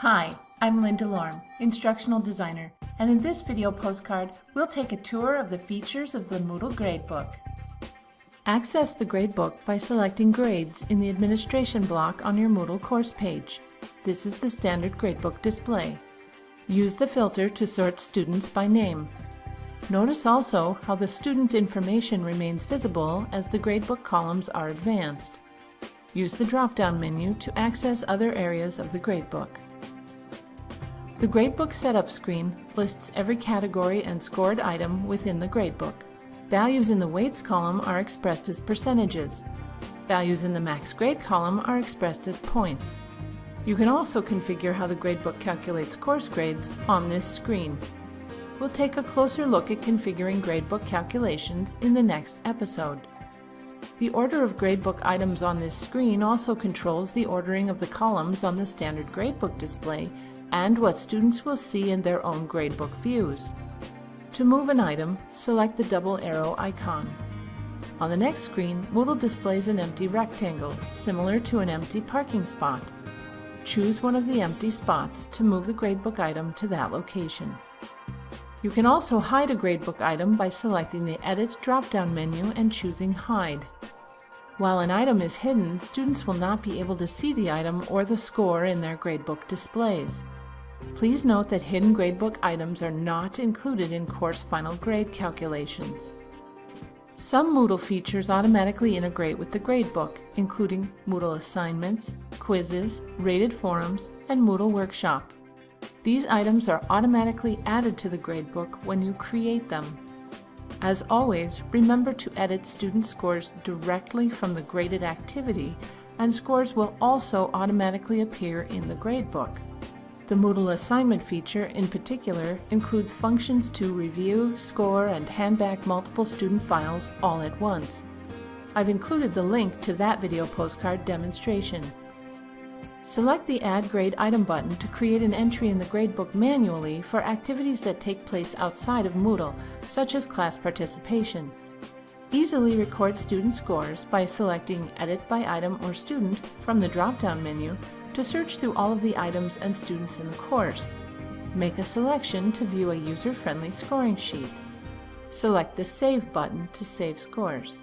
Hi, I'm Linda Lorm, Instructional Designer, and in this video postcard, we'll take a tour of the features of the Moodle Gradebook. Access the Gradebook by selecting Grades in the Administration block on your Moodle course page. This is the standard Gradebook display. Use the filter to sort students by name. Notice also how the student information remains visible as the gradebook columns are advanced. Use the drop-down menu to access other areas of the gradebook. The Gradebook Setup screen lists every category and scored item within the gradebook. Values in the weights column are expressed as percentages. Values in the max grade column are expressed as points. You can also configure how the gradebook calculates course grades on this screen. We'll take a closer look at configuring gradebook calculations in the next episode. The order of gradebook items on this screen also controls the ordering of the columns on the standard gradebook display and what students will see in their own gradebook views. To move an item, select the double arrow icon. On the next screen, Moodle displays an empty rectangle, similar to an empty parking spot. Choose one of the empty spots to move the gradebook item to that location. You can also hide a gradebook item by selecting the Edit drop-down menu and choosing Hide. While an item is hidden, students will not be able to see the item or the score in their gradebook displays. Please note that hidden gradebook items are not included in course final grade calculations. Some Moodle features automatically integrate with the gradebook, including Moodle assignments, quizzes, rated forums, and Moodle Workshop. These items are automatically added to the gradebook when you create them. As always, remember to edit student scores directly from the graded activity, and scores will also automatically appear in the gradebook. The Moodle assignment feature, in particular, includes functions to review, score, and hand back multiple student files all at once. I've included the link to that video postcard demonstration. Select the Add Grade Item button to create an entry in the gradebook manually for activities that take place outside of Moodle, such as class participation. Easily record student scores by selecting Edit by Item or Student from the drop-down menu to search through all of the items and students in the course. Make a selection to view a user-friendly scoring sheet. Select the Save button to save scores.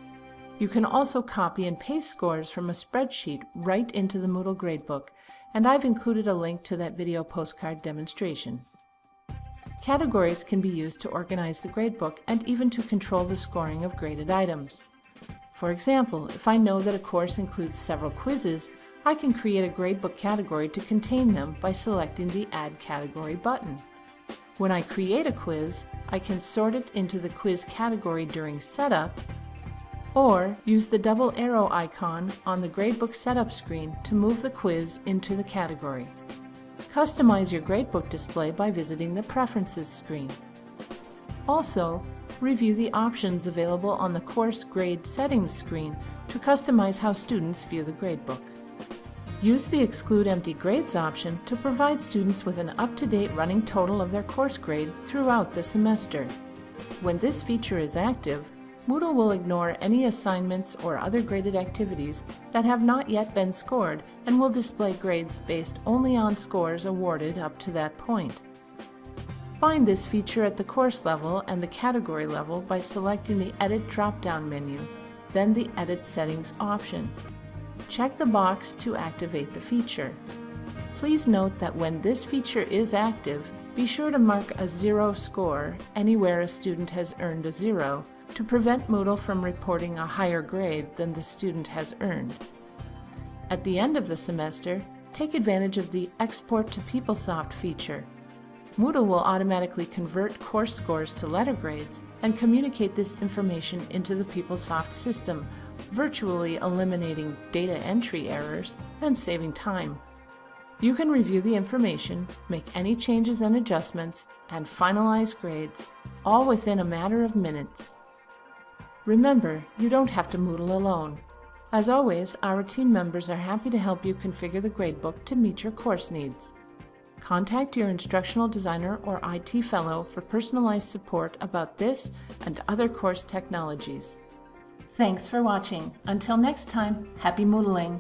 You can also copy and paste scores from a spreadsheet right into the Moodle Gradebook, and I've included a link to that video postcard demonstration. Categories can be used to organize the gradebook and even to control the scoring of graded items. For example, if I know that a course includes several quizzes, I can create a gradebook category to contain them by selecting the Add Category button. When I create a quiz, I can sort it into the quiz category during setup, or use the double arrow icon on the gradebook setup screen to move the quiz into the category. Customize your gradebook display by visiting the Preferences screen. Also, review the options available on the Course Grade Settings screen to customize how students view the gradebook. Use the Exclude Empty Grades option to provide students with an up-to-date running total of their course grade throughout the semester. When this feature is active, Moodle will ignore any assignments or other graded activities that have not yet been scored and will display grades based only on scores awarded up to that point. Find this feature at the course level and the category level by selecting the Edit drop-down menu, then the Edit Settings option check the box to activate the feature. Please note that when this feature is active, be sure to mark a zero score anywhere a student has earned a zero to prevent Moodle from reporting a higher grade than the student has earned. At the end of the semester, take advantage of the Export to PeopleSoft feature. Moodle will automatically convert course scores to letter grades and communicate this information into the PeopleSoft system virtually eliminating data entry errors and saving time. You can review the information, make any changes and adjustments, and finalize grades, all within a matter of minutes. Remember, you don't have to Moodle alone. As always, our team members are happy to help you configure the gradebook to meet your course needs. Contact your instructional designer or IT fellow for personalized support about this and other course technologies. Thanks for watching. Until next time, happy Moodling!